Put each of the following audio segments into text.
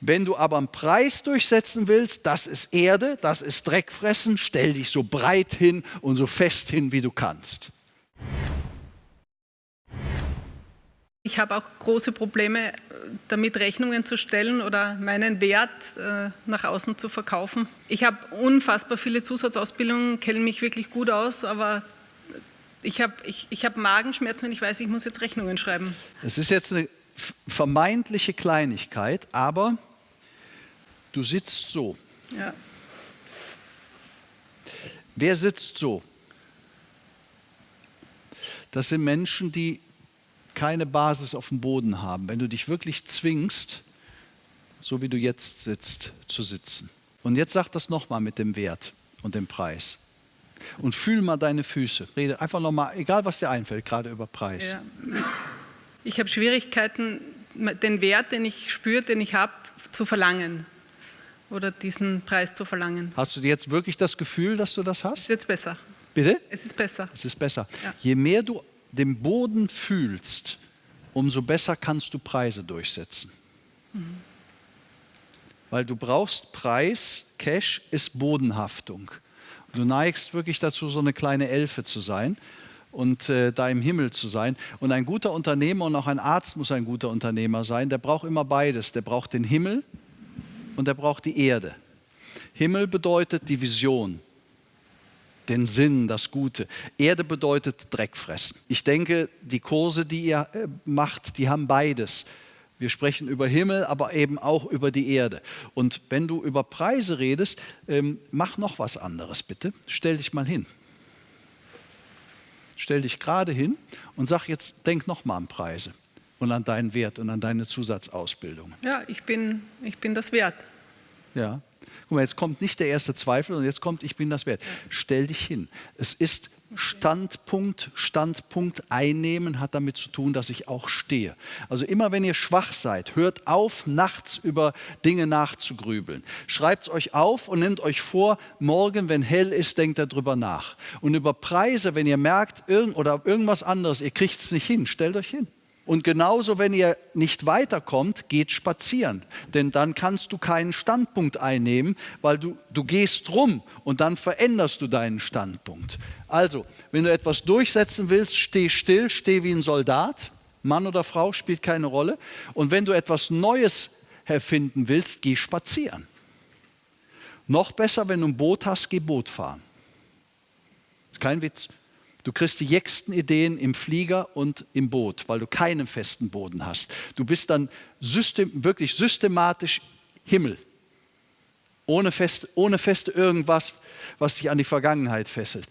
Wenn du aber einen Preis durchsetzen willst, das ist Erde, das ist Dreckfressen, stell dich so breit hin und so fest hin, wie du kannst. Ich habe auch große Probleme damit, Rechnungen zu stellen oder meinen Wert äh, nach außen zu verkaufen. Ich habe unfassbar viele Zusatzausbildungen, kenne mich wirklich gut aus, aber ich habe ich, ich hab Magenschmerzen, wenn ich weiß, ich muss jetzt Rechnungen schreiben. Es ist jetzt eine vermeintliche Kleinigkeit, aber du sitzt so. Ja. Wer sitzt so? Das sind Menschen, die keine Basis auf dem Boden haben. Wenn du dich wirklich zwingst, so wie du jetzt sitzt, zu sitzen. Und jetzt sag das nochmal mit dem Wert und dem Preis. Und fühl mal deine Füße. Rede einfach nochmal, egal was dir einfällt, gerade über Preis. Ja. Ich habe Schwierigkeiten, den Wert, den ich spüre, den ich habe, zu verlangen oder diesen Preis zu verlangen. Hast du jetzt wirklich das Gefühl, dass du das hast? Es ist jetzt besser. Bitte? Es ist besser. Es ist besser. Ja. Je mehr du den Boden fühlst, umso besser kannst du Preise durchsetzen. Mhm. Weil du brauchst Preis, Cash ist Bodenhaftung. Du neigst wirklich dazu, so eine kleine Elfe zu sein und äh, da im Himmel zu sein. Und ein guter Unternehmer und auch ein Arzt muss ein guter Unternehmer sein. Der braucht immer beides. Der braucht den Himmel und der braucht die Erde. Himmel bedeutet die Vision, den Sinn, das Gute. Erde bedeutet Dreck fressen. Ich denke, die Kurse, die ihr äh, macht, die haben beides. Wir sprechen über Himmel, aber eben auch über die Erde. Und wenn du über Preise redest, ähm, mach noch was anderes bitte. Stell dich mal hin. Stell dich gerade hin und sag jetzt, denk noch mal an Preise und an deinen Wert und an deine Zusatzausbildung. Ja, ich bin, ich bin das wert. Ja. Guck mal, jetzt kommt nicht der erste Zweifel und jetzt kommt, ich bin das wert. Stell dich hin. Es ist Standpunkt, Standpunkt einnehmen hat damit zu tun, dass ich auch stehe. Also immer wenn ihr schwach seid, hört auf, nachts über Dinge nachzugrübeln. Schreibt es euch auf und nehmt euch vor, morgen, wenn hell ist, denkt darüber nach. Und über Preise, wenn ihr merkt, irgend oder irgendwas anderes, ihr kriegt es nicht hin, stellt euch hin. Und genauso, wenn ihr nicht weiterkommt, geht spazieren. Denn dann kannst du keinen Standpunkt einnehmen, weil du, du gehst rum und dann veränderst du deinen Standpunkt. Also, wenn du etwas durchsetzen willst, steh still, steh wie ein Soldat. Mann oder Frau spielt keine Rolle. Und wenn du etwas Neues erfinden willst, geh spazieren. Noch besser, wenn du ein Boot hast, geh Boot fahren. Ist kein Witz. Du kriegst die jäcksten Ideen im Flieger und im Boot, weil du keinen festen Boden hast. Du bist dann system, wirklich systematisch Himmel. Ohne fest, ohne feste irgendwas, was dich an die Vergangenheit fesselt.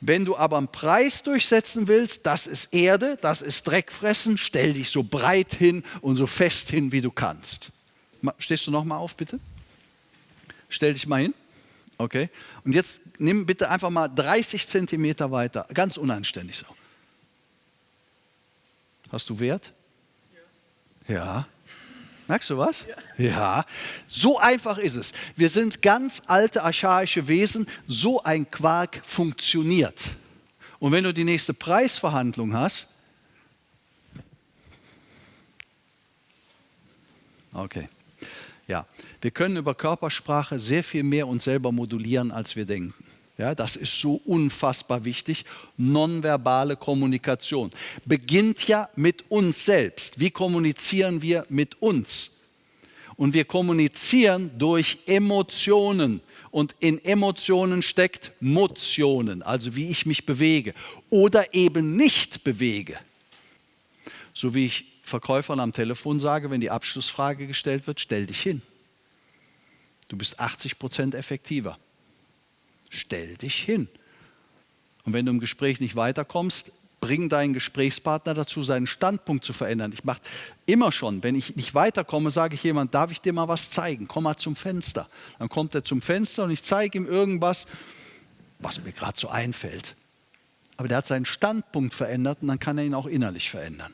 Wenn du aber einen Preis durchsetzen willst, das ist Erde, das ist Dreckfressen, stell dich so breit hin und so fest hin, wie du kannst. Stehst du noch mal auf, bitte? Stell dich mal hin. Okay? Und jetzt nimm bitte einfach mal 30 Zentimeter weiter, ganz unanständig so. Hast du Wert? Ja. ja. Merkst du was? Ja. ja. So einfach ist es. Wir sind ganz alte, archaische Wesen. So ein Quark funktioniert. Und wenn du die nächste Preisverhandlung hast, okay. Ja, wir können über Körpersprache sehr viel mehr uns selber modulieren, als wir denken. Ja, das ist so unfassbar wichtig. Nonverbale Kommunikation beginnt ja mit uns selbst. Wie kommunizieren wir mit uns? Und wir kommunizieren durch Emotionen. Und in Emotionen steckt Motionen, also wie ich mich bewege oder eben nicht bewege. So wie ich Verkäufern am Telefon sage, wenn die Abschlussfrage gestellt wird, stell dich hin. Du bist 80 Prozent effektiver. Stell dich hin. Und wenn du im Gespräch nicht weiterkommst, bring deinen Gesprächspartner dazu, seinen Standpunkt zu verändern. Ich mache immer schon, wenn ich nicht weiterkomme, sage ich jemand, darf ich dir mal was zeigen? Komm mal zum Fenster. Dann kommt er zum Fenster und ich zeige ihm irgendwas, was mir gerade so einfällt. Aber der hat seinen Standpunkt verändert und dann kann er ihn auch innerlich verändern.